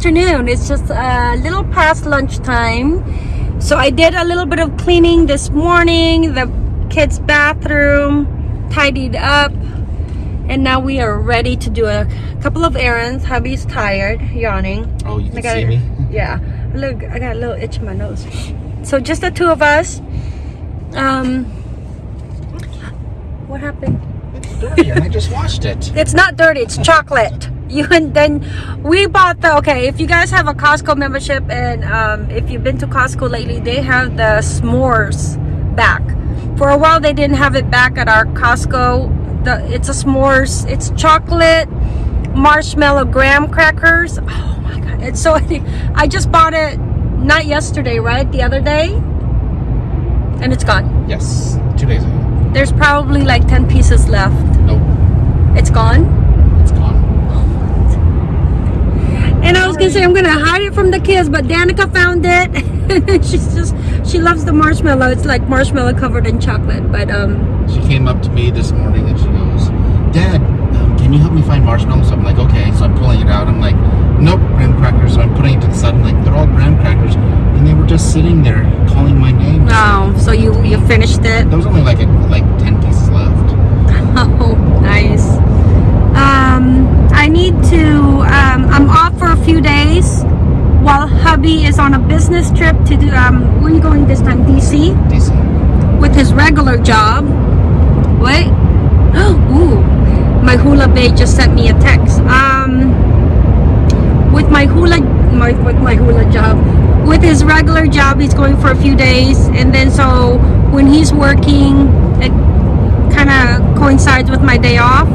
afternoon. It's just a little past lunchtime. So I did a little bit of cleaning this morning, the kids' bathroom, tidied up, and now we are ready to do a couple of errands. Hubby's tired, yawning. Oh, you can got see me? Yeah. Look, I got a little itch in my nose. So just the two of us. Um, what happened? It's dirty and I just washed it. It's not dirty. It's chocolate. You and then we bought the okay. If you guys have a Costco membership and um, if you've been to Costco lately, they have the s'mores back. For a while, they didn't have it back at our Costco. The it's a s'mores. It's chocolate marshmallow graham crackers. Oh my god! It's so. I just bought it not yesterday, right? The other day, and it's gone. Yes, two days ago. There's probably like ten pieces left. Nope, It's gone. it's gone. And I was gonna say I'm gonna hide it from the kids, but Danica found it. She's just she loves the marshmallow. It's like marshmallow covered in chocolate. But um She came up to me this morning and she goes, Dad, um, can you help me find marshmallows? I'm like, okay. So I'm pulling it out. I'm like, nope, graham crackers. So I'm putting it to the side. I'm like, they're all graham crackers. And they were just sitting there calling my name. oh, so you you finished it. There was only like a, like 10 pieces left. Oh, nice. Um, I need while hubby is on a business trip to do. Um, where are you going this time? DC. DC. with his regular job. Wait. Ooh. My hula bae just sent me a text. Um with my hula my with my hula job. With his regular job he's going for a few days and then so when he's working it kind of coincides with my day off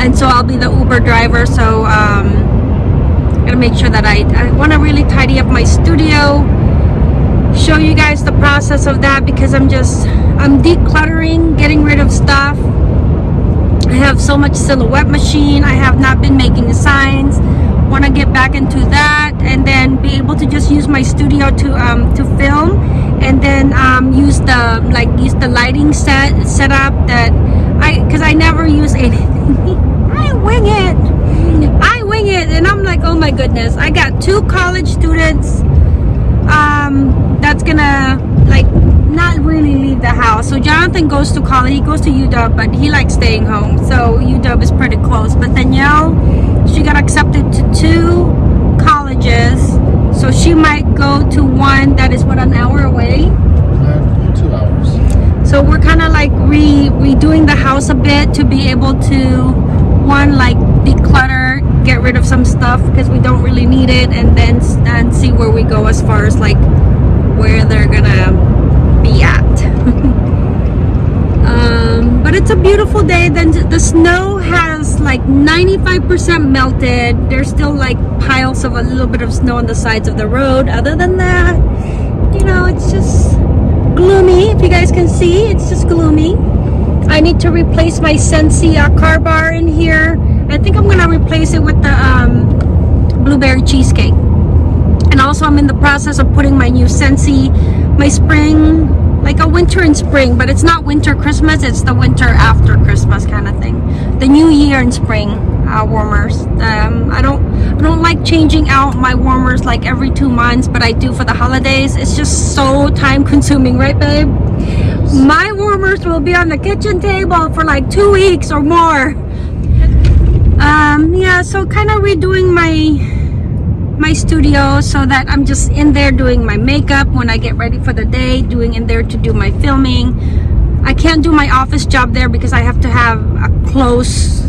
and so I'll be the Uber driver so um gotta make sure that I, I want to really tidy up my studio show you guys the process of that because I'm just I'm decluttering getting rid of stuff. I have so much silhouette machine I have not been making signs. Want to get back into that and then be able to just use my studio to um to film and then um use the like use the lighting set setup that I because I never use anything. I wing it. I it and I'm like oh my goodness I got two college students um, that's gonna like not really leave the house. So Jonathan goes to college. He goes to UW, but he likes staying home. So UW is pretty close. But Danielle, she got accepted to two colleges. So she might go to one that is what an hour away. Uh, two hours. So we're kind of like re redoing the house a bit to be able to one like declutter, get rid of some stuff because we don't really need it, and then and see where we go as far as like where they're gonna be at. um, but it's a beautiful day. Then the snow has like 95% melted. There's still like piles of a little bit of snow on the sides of the road. Other than that, you know, it's just gloomy. If you guys can see, it's just gloomy. I need to replace my Scentsy car bar in here. I think I'm gonna replace it with the um, blueberry cheesecake. And also, I'm in the process of putting my new Scentsy, my spring, like a winter and spring, but it's not winter Christmas. It's the winter after Christmas kind of thing. The New Year and spring uh, warmers. Um, I don't, I don't like changing out my warmers like every two months, but I do for the holidays. It's just so time consuming, right, babe? My warmers will be on the kitchen table for like two weeks or more. Um, yeah, so kind of redoing my my studio so that I'm just in there doing my makeup when I get ready for the day, doing in there to do my filming. I can't do my office job there because I have to have a close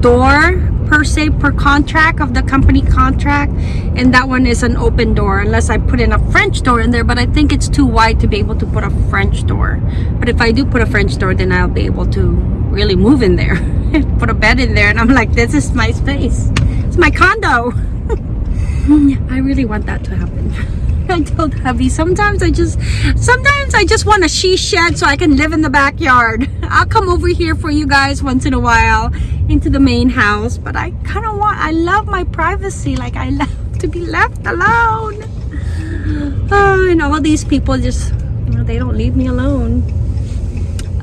door per se per contract of the company contract and that one is an open door unless I put in a French door in there but I think it's too wide to be able to put a French door but if I do put a French door then I'll be able to really move in there put a bed in there and I'm like this is my space it's my condo I really want that to happen. I told hubby sometimes I just sometimes I just want a she shed so I can live in the backyard. I'll come over here for you guys once in a while into the main house, but I kind of want I love my privacy. Like I love to be left alone. Oh, and all these people just you know, they don't leave me alone.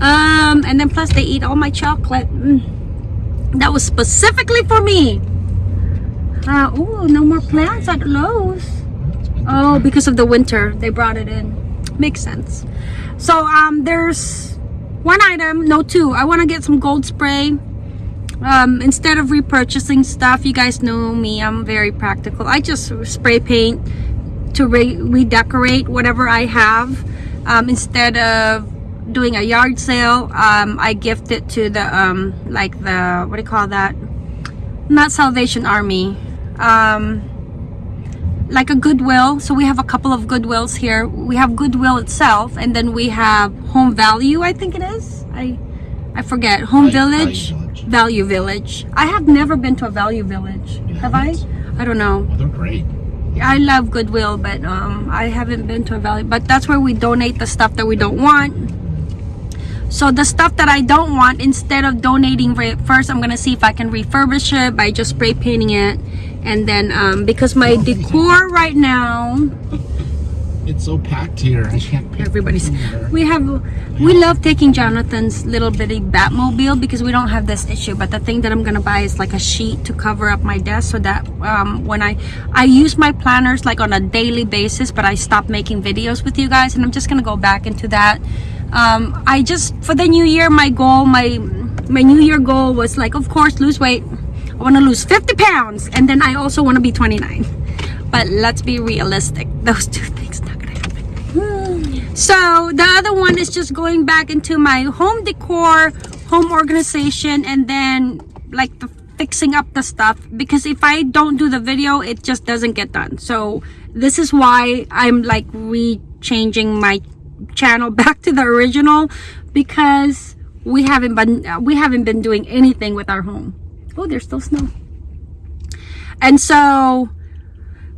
Um, and then plus they eat all my chocolate. Mm. That was specifically for me. Uh, oh, no more plants at Lowe's. Oh, because of the winter, they brought it in. Makes sense. So um, there's one item, no two. I want to get some gold spray. Um, instead of repurchasing stuff, you guys know me. I'm very practical. I just spray paint to re redecorate whatever I have. Um, instead of doing a yard sale, um, I gift it to the um, like the what do you call that? Not Salvation Army. Um, like a Goodwill. So we have a couple of Goodwills here. We have Goodwill itself, and then we have Home Value. I think it is. I I forget. Home Village. Value Village. Value Village. I have never been to a Value Village. You Have I? haven't? I don't know. Well, they're great. I love Goodwill, but um, I haven't been to a Value. But that's where we donate the stuff that we don't want. So the stuff that I don't want, instead of donating it first, I'm gonna see if I can refurbish it by just spray painting it. And then um, because my decor right now, It's so packed here. I can't pick Everybody's... We have we love taking Jonathan's little bitty Batmobile because we don't have this issue. But the thing that I'm gonna buy is like a sheet to cover up my desk so that um, when I I use my planners like on a daily basis, but I stopped making videos with you guys, and I'm just gonna go back into that. Um, I just for the new year, my goal, my my new year goal was like, of course, lose weight. I want to lose 50 pounds, and then I also want to be 29. But let's be realistic; those two things not gonna happen. So the other one is just going back into my home decor, home organization, and then like the fixing up the stuff because if I don't do the video, it just doesn't get done. So this is why I'm like re-changing my channel back to the original because we haven't been we haven't been doing anything with our home. Oh, there's still snow. And so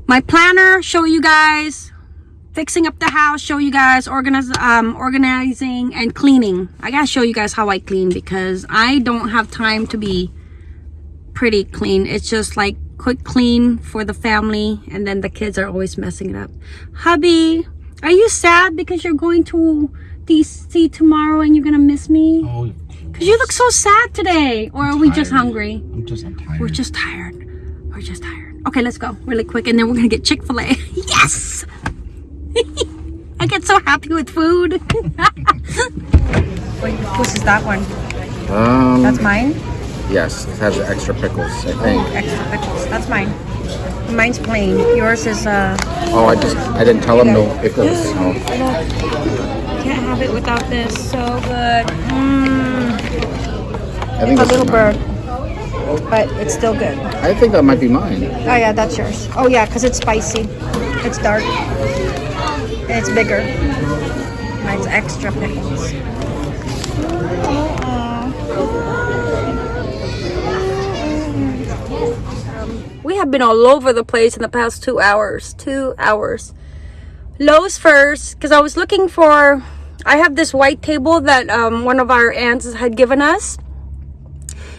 my planner show you guys fixing up the house show you guys organize um organizing and cleaning i gotta show you guys how i clean because i don't have time to be pretty clean it's just like quick clean for the family and then the kids are always messing it up hubby are you sad because you're going to dc tomorrow and you're gonna miss me Oh, because you look so sad today or are we just hungry I'm just I'm tired. we're just tired. We're just tired. Okay, let's go really quick and then we're gonna get Chick-fil-A. yes! I get so happy with food. Wait, whose is that one? Um, That's mine? yes, it has extra pickles. I think. Extra pickles. That's mine. Mine's plain. Yours is uh Oh, I just I didn't tell him no pickles. So. can't have it without this. So good. Mmm. I think A little bird. But it's still good. I think that might be mine. Oh yeah, that's yours. Oh yeah, because it's spicy. It's dark. And it's bigger. Mine's extra pickles. Have been all over the place in the past two hours. Two hours. Lowe's first, because I was looking for. I have this white table that um, one of our aunts had given us.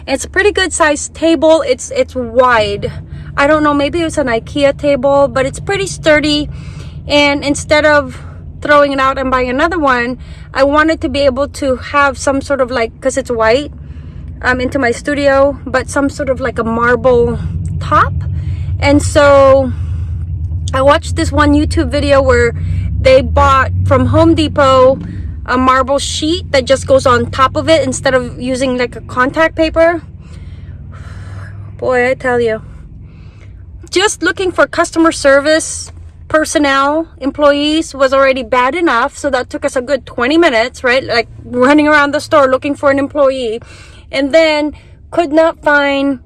It's a pretty good sized table. It's it's wide. I don't know, maybe it's an IKEA table, but it's pretty sturdy. And instead of throwing it out and buying another one, I wanted to be able to have some sort of like because it's white um into my studio, but some sort of like a marble top. And so I watched this one YouTube video where they bought from Home Depot a marble sheet that just goes on top of it instead of using like a contact paper. Boy, I tell you. Just looking for customer service personnel, employees was already bad enough. So that took us a good 20 minutes, right? Like running around the store looking for an employee. And then could not find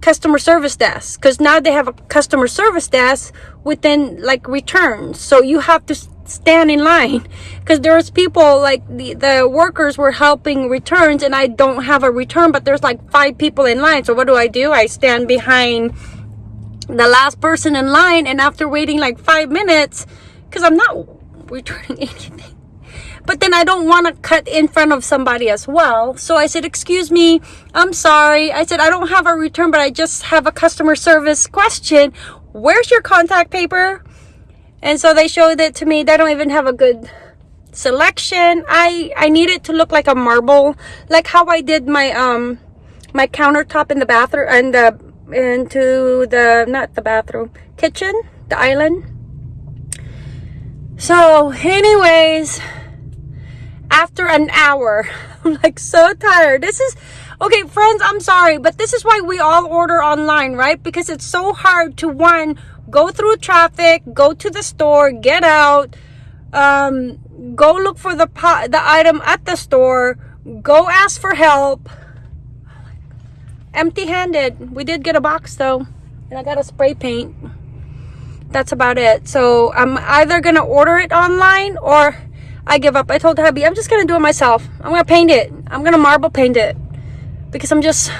customer service desk because now they have a customer service desk within like returns. So you have to stand in line. Because there's people like the, the workers were helping returns and i don't have a return but there's like five people in line. So what do i do? I stand behind the last person in line and after waiting like five minutes because i'm not returning anything but then I don't want to cut in front of somebody as well. So I said, Excuse me, I'm sorry. I said, I don't have a return, but I just have a customer service question. Where's your contact paper? And so they showed it to me. They don't even have a good selection. I I need it to look like a marble, like how I did my um my countertop in the bathroom and the into the not the bathroom kitchen the island so anyways after an hour. I'm like so tired. This is okay friends i'm sorry but this is why we all order online right? Because it's so hard to one go through traffic go to the store get out um go look for the pot the item at the store go ask for help. Empty-handed. We did get a box though and i got a spray paint. That's about it. So i'm either gonna order it online or i give up i told hubby i'm just gonna do it myself i'm gonna paint it i'm gonna marble paint it because i'm just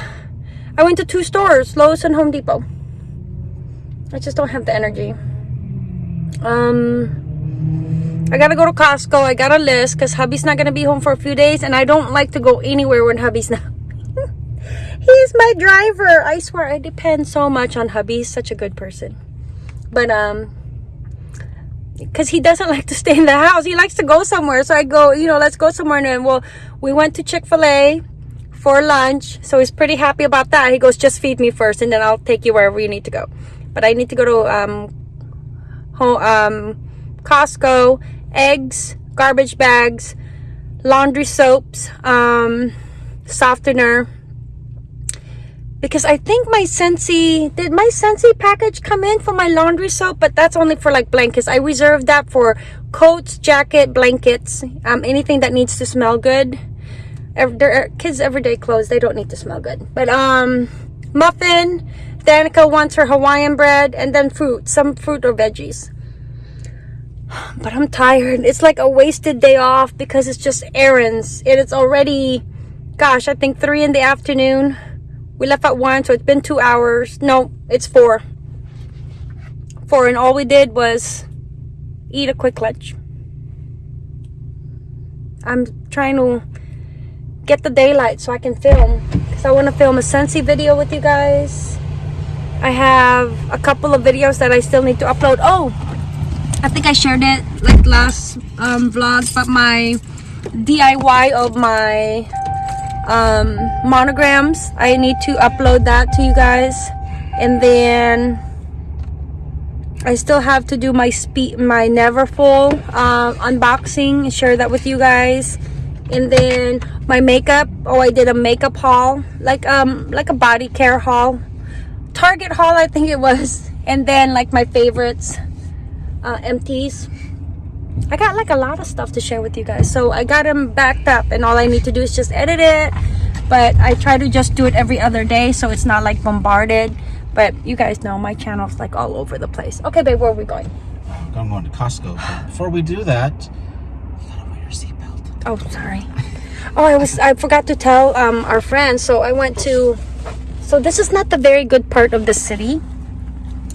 i went to two stores lowes and home depot i just don't have the energy um I gotta go to Costco. I got a list because hubby's not gonna be home for a few days, and I don't like to go anywhere when hubby's not. He's my driver. I swear, I depend so much on hubby. He's such a good person, but um, because he doesn't like to stay in the house. He likes to go somewhere. So I go, you know, let's go somewhere. And well, we went to Chick Fil A for lunch, so he's pretty happy about that. He goes, just feed me first, and then I'll take you wherever you need to go. But I need to go to um, home, um, Costco eggs, garbage bags, laundry soaps, um, softener. Because I think my Scentsy, did my Scentsy package come in for my laundry soap? But that's only for like blankets. I reserved that for coats, jacket, blankets, um, anything that needs to smell good. Their kids' everyday clothes, they don't need to smell good. But um, muffin, Danica wants her Hawaiian bread, and then fruit, some fruit or veggies but I'm tired. It's like a wasted day off because it's just errands. And it's already, gosh, I think 3 in the afternoon. We left at 1, so it's been 2 hours. No, it's 4. 4, and all we did was eat a quick lunch. I'm trying to get the daylight so I can film. Because I want to film a Scentsy video with you guys. I have a couple of videos that I still need to upload. Oh, I think I shared it like last um, vlog, but my DIY of my um, monograms, I need to upload that to you guys. And then I still have to do my speed, my Neverfull uh, unboxing, and share that with you guys. And then my makeup, oh, I did a makeup haul, like um, like a body care haul, Target haul, I think it was. And then like my favorites uh, empties I got like a lot of stuff to share with you guys. So I got them backed up and all I need to do is just edit it. But I try to just do it every other day so it's not like bombarded. But you guys know my channel's like all over the place. Okay babe where are we going? I'm going to Costco. Before we do that you gotta wear your seatbelt oh sorry. Oh I was I forgot to tell um, our friends. So I went to so this is not the very good part of the city.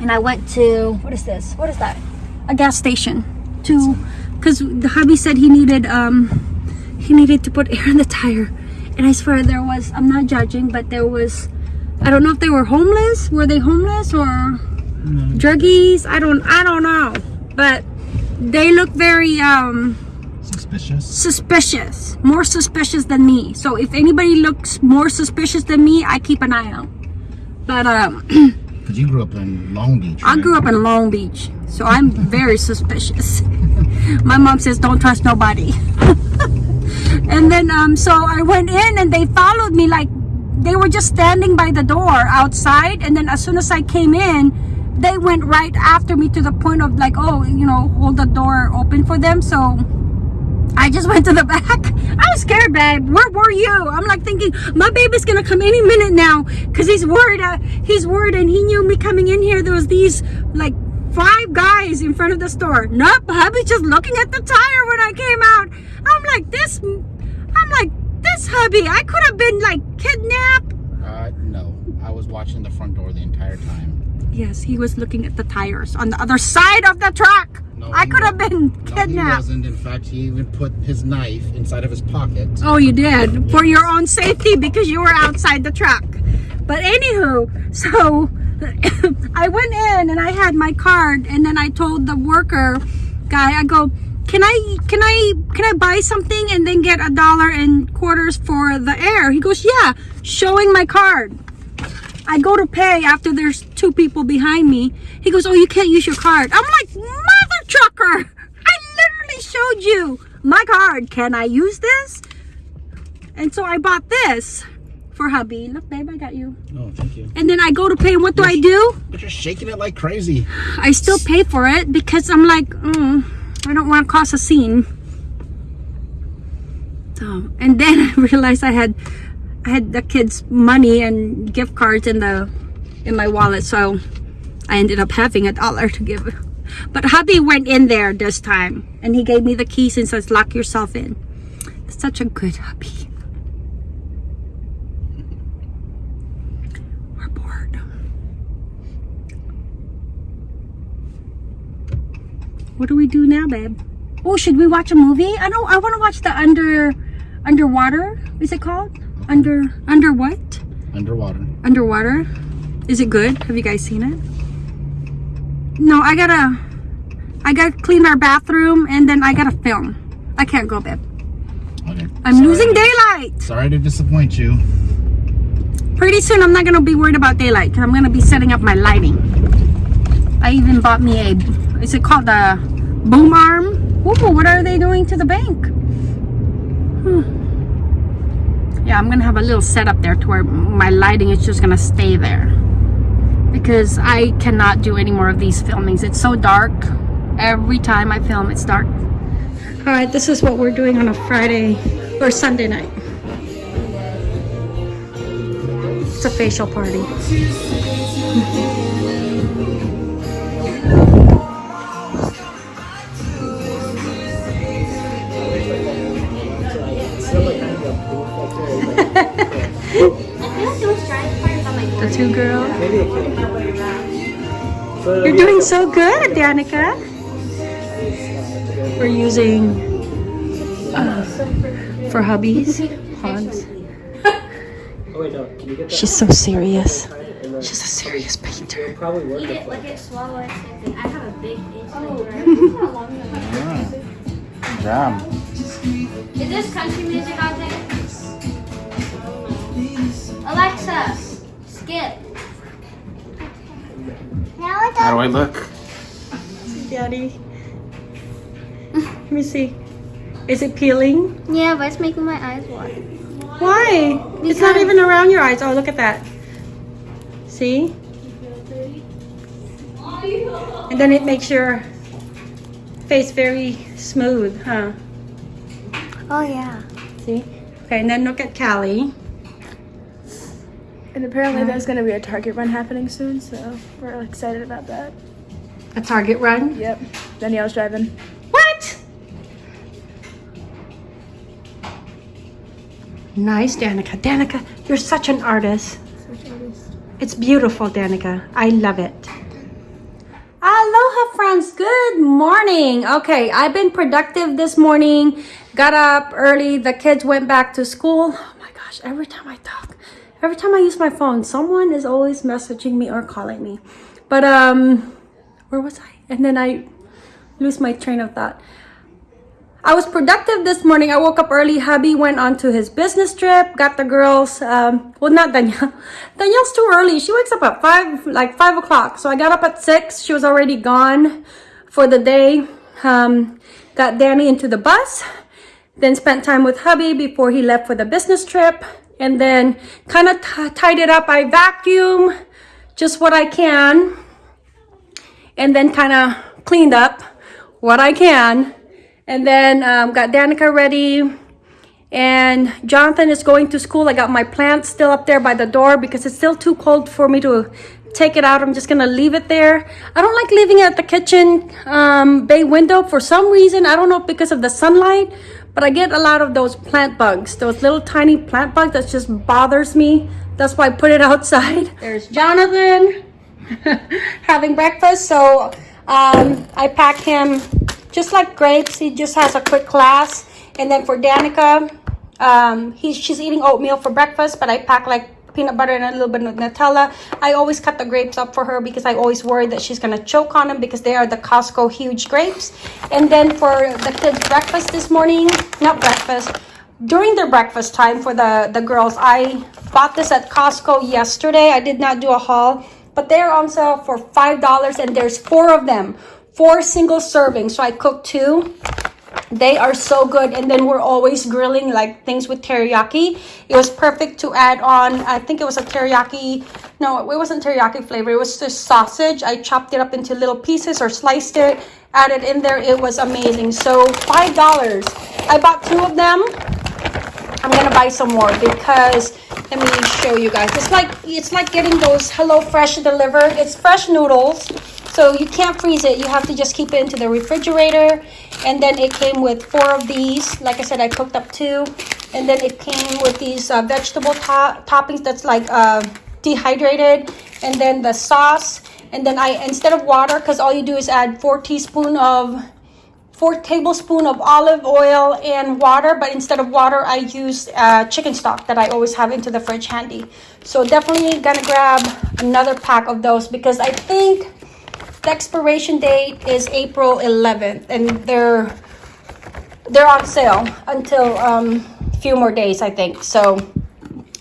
And I went to what is this? What is that? A gas station to because the hubby said he needed um he needed to put air in the tire. And i swear there was i'm not judging but there was i don't know if they were homeless. Were they homeless or no. druggies? I don't i don't know. But they look very um suspicious. suspicious. More suspicious than me. So if anybody looks more suspicious than me i keep an eye out. But um because you grew up in long beach right? i grew up in long beach so I'm very suspicious. My mom says don't trust nobody. and then um so I went in and they followed me like they were just standing by the door outside and then as soon as I came in they went right after me to the point of like oh you know hold the door open for them so I just went to the back. I was scared, babe. Where were you? I'm like thinking, my baby's gonna come any minute now, cause he's worried. Uh, he's worried, and he knew me coming in here. There was these like five guys in front of the store. Nope, hubby just looking at the tire when I came out. I'm like, this, I'm like, this hubby, I could have been like kidnapped. Uh, no, I was watching the front door the entire time. Yes, he was looking at the tires on the other side of the truck. No, I could have been kidnapped. No, he wasn't. In fact, he even put his knife inside of his pocket. Oh, you did? Yes. For your own safety because you were outside the truck. But anywho, so I went in and I had my card and then I told the worker guy, I go, can I, can I, can I buy something and then get a dollar and quarters for the air? He goes, yeah, showing my card. I go to pay after there's two people behind me. He goes, "Oh, you can't use your card." I'm like, "Mother trucker! I literally showed you my card. Can I use this?" And so I bought this for hubby. Look, babe, I got you. Oh, thank you. And then I go to pay, and what do I do? But you're shaking it like crazy. I still pay for it because I'm like, mm, I don't want to cause a scene. So, and then I realized I had, I had the kids' money and gift cards in the, in my wallet. So I ended up having a dollar to give. But hubby went in there this time and he gave me the keys and says, lock yourself in. Such a good hubby. We're bored. What do we do now, babe? Oh, should we watch a movie? I don't. I want to watch the under, underwater. Is it called under under what? Underwater. Underwater. Is it good? Have you guys seen it? No, I gotta. I gotta clean our bathroom and then I gotta film. I can't go, babe. Okay. I'm Sorry losing daylight. Sorry to disappoint you. Pretty soon, I'm not gonna be worried about daylight because I'm gonna be setting up my lighting. I even bought me a. Is it called the boom arm? Ooh, what are they doing to the bank? Hmm. Yeah, I'm gonna have a little setup there to where my lighting is just gonna stay there because I cannot do any more of these filmings. It's so dark. Every time I film, it's dark. All right, this is what we're doing on a Friday or Sunday night. It's a facial party. The two girls. You're doing so good, Danica. We're using uh, for hubbies. Hans. Oh wait, no. Can you get that? She's so serious. She's a serious painter. it'll probably work. Eat it like- like it, swallow it. I have a big itch. Oh. like, Is this country music out there? Alexa, skip. Now it's How do I look? Daddy. Let me see. Is it peeling? Yeah, but it's making my eyes water. Why? It's not even around your eyes. Oh, look at that. See? And then it makes your face very smooth, huh? Oh yeah. See? Okay, and then look at Callie. And apparently there's gonna be a Target run happening soon, so we're excited about that. A Target run. Yep. Danielle's driving. What? Nice, Danica. Danica, you're such an artist. Such artist. It's beautiful, Danica. I love it. Aloha, friends. Good morning. Okay, I've been productive this morning. Got up early. The kids went back to school. Oh my gosh, every time I talk, every time I use my phone, someone is always messaging me or calling me. But, um, where was I? And then I lose my train of thought. I was productive this morning. I woke up early. Hubby went on to his business trip. Got the girls. Um, well, not Danielle. Danielle's too early. She wakes up at five, like five o'clock. So I got up at six. She was already gone for the day. Um, got Danny into the bus. Then spent time with hubby before he left for the business trip. And then kind of tied it up. I vacuum just what I can. And then kind of cleaned up what I can and then um, got Danica ready. And Jonathan is going to school. I got my plants still up there by the door because it's still too cold for me to take it out. I'm just gonna leave it there. I don't like leaving it at the kitchen um, bay window for some reason. I don't know because of the sunlight, but I get a lot of those plant bugs, those little tiny plant bugs that just bothers me. That's why I put it outside. There's Jonathan having breakfast. So um, I pack him just like grapes. He just has a quick class. And then for Danica, um, he's she's eating oatmeal for breakfast, but I pack like peanut butter and a little bit of Nutella. I always cut the grapes up for her because I always worry that she's gonna choke on them because they are the Costco huge grapes. And then for the kids' breakfast this morning, not breakfast, during their breakfast time for the the girls. I bought this at Costco yesterday. I did not do a haul, but they're on sale for five dollars, and there's four of them, four single servings. So I cooked two. They are so good. And then we're always grilling like things with teriyaki. It was perfect to add on. I think it was a teriyaki. No, it wasn't teriyaki flavor. It was just sausage. I chopped it up into little pieces or sliced it, added in there. It was amazing. So $5. I bought two of them. I'm gonna buy some more because let me show you guys. It's like it's like getting those Hello Fresh delivered. It's fresh noodles, so you can't freeze it. You have to just keep it into the refrigerator. And then it came with four of these. Like I said, I cooked up two, and then it came with these uh, vegetable to- toppings that's like uh, dehydrated, and then the sauce. And then I instead of water, because all you do is add four teaspoon of four tablespoon of olive oil and water but instead of water i use uh, chicken stock that i always have into the fridge handy so definitely gonna grab another pack of those because i think the expiration date is april 11th and they're they're on sale until um, a few more days i think. So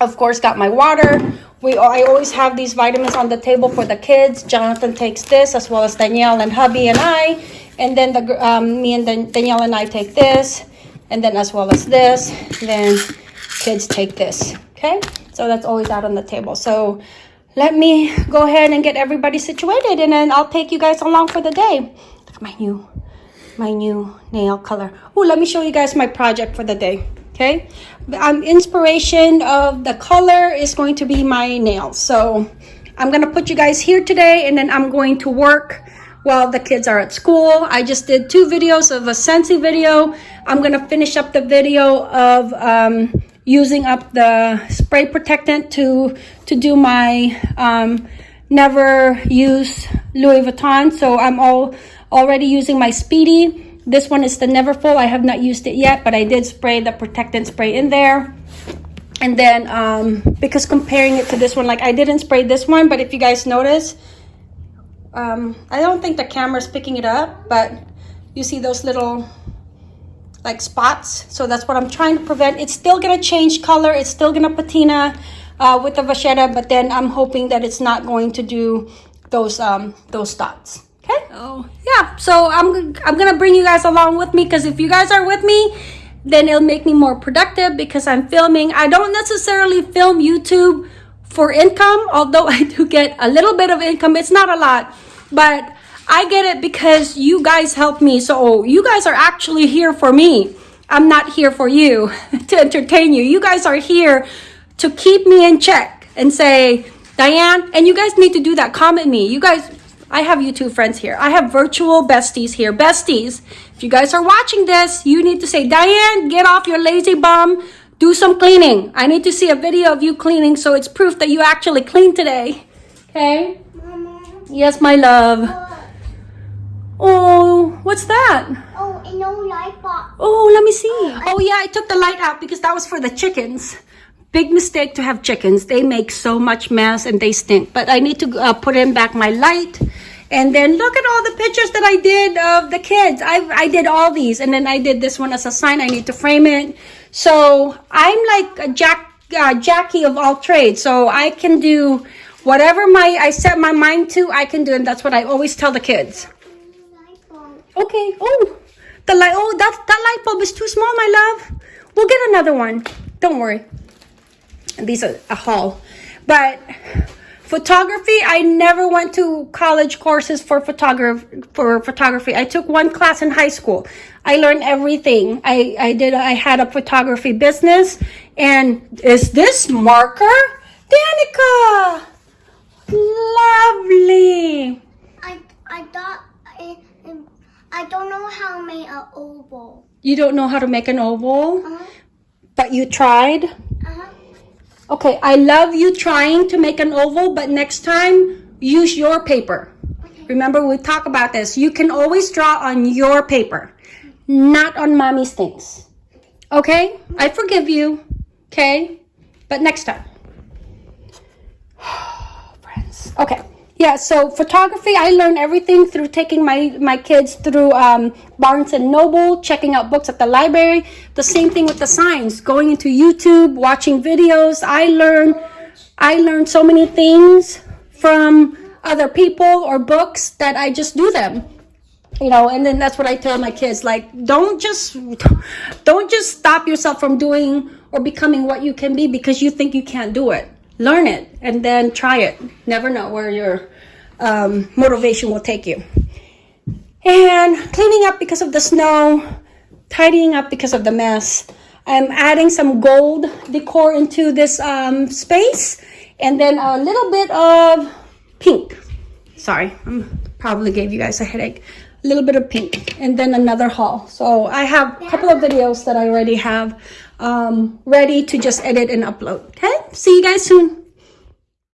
of course got my water. We i always have these vitamins on the table for the kids. Jonathan takes this as well as danielle and hubby and i. And then the um, me and Dan- danielle and i take this and then as well as this then kids take this. Okay? So that's always out on the table. So let me go ahead and get everybody situated and then i'll take you guys along for the day look at my new my new nail color. Oh, let me show you guys my project for the day. Okay, um, inspiration of the color is going to be my nails. So I'm gonna put you guys here today, and then I'm going to work while the kids are at school. I just did two videos of a Scentsy video. I'm gonna finish up the video of um, using up the spray protectant to to do my um, never use Louis Vuitton. So I'm all already using my Speedy. This one is the Neverfull. I have not used it yet, but I did spray the protectant spray in there. And then um, because comparing it to this one, like I didn't spray this one, but if you guys notice, um, I don't think the camera's picking it up, but you see those little like spots. So that's what I'm trying to prevent. It's still gonna change color. It's still gonna patina uh, with the vachetta, but then I'm hoping that it's not going to do those um, those dots. Okay. Oh yeah. So I'm I'm gonna bring you guys along with me because if you guys are with me, then it'll make me more productive because I'm filming. I don't necessarily film YouTube for income, although I do get a little bit of income. It's not a lot, but I get it because you guys help me. So you guys are actually here for me. I'm not here for you to entertain you. You guys are here to keep me in check and say, Diane, and you guys need to do that. Comment me. You guys, I have you two friends here. I have virtual besties here. Besties, if you guys are watching this, you need to say, Diane, get off your lazy bum. Do some cleaning. I need to see a video of you cleaning so it's proof that you actually cleaned today. Okay? Yes, my love. Oh, what's that? Oh, and no light bulb. Oh, let me see. Oh, yeah, I took the light out because that was for the chickens. Big mistake to have chickens. They make so much mess and they stink. But I need to uh, put in back my light. And then look at all the pictures that I did of the kids. I, I did all these. And then I did this one as a sign. I need to frame it. So I'm like a Jack, uh, Jackie of all trades. So I can do whatever my I set my mind to, I can do. And that's what I always tell the kids. Okay. Oh, the light. Oh, that that light bulb is too small, my love. We'll get another one. Don't worry. These are a haul, but photography. I never went to college courses for photography. For photography, I took one class in high school. I learned everything. I I did. I had a photography business. And is this marker, Danica? Lovely. I I thought I don't know how to make an oval. You don't know how to make an oval, Uh-huh. but you tried. Uh-huh. Okay, I love you trying to make an oval, but next time use your paper. Remember, we talk about this. You can always draw on your paper, not on mommy's things. Okay? I forgive you. Okay? But next time. Friends. Okay. Yeah, so photography, I learned everything through taking my, my kids through um, Barnes and Noble, checking out books at the library. The same thing with the signs, going into YouTube, watching videos. I learned, I learned so many things from other people or books that I just do them. You know, and then that's what I tell my kids, like, don't just, don't just stop yourself from doing or becoming what you can be because you think you can't do it learn it and then try it never know where your um, motivation will take you. And cleaning up because of the snow tidying up because of the mess. I'm adding some gold decor into this um, space and then a little bit of pink. Sorry i probably gave you guys a headache. A little bit of pink and then another haul. So i have a couple of videos that i already have um, ready to just edit and upload. Okay? See you guys soon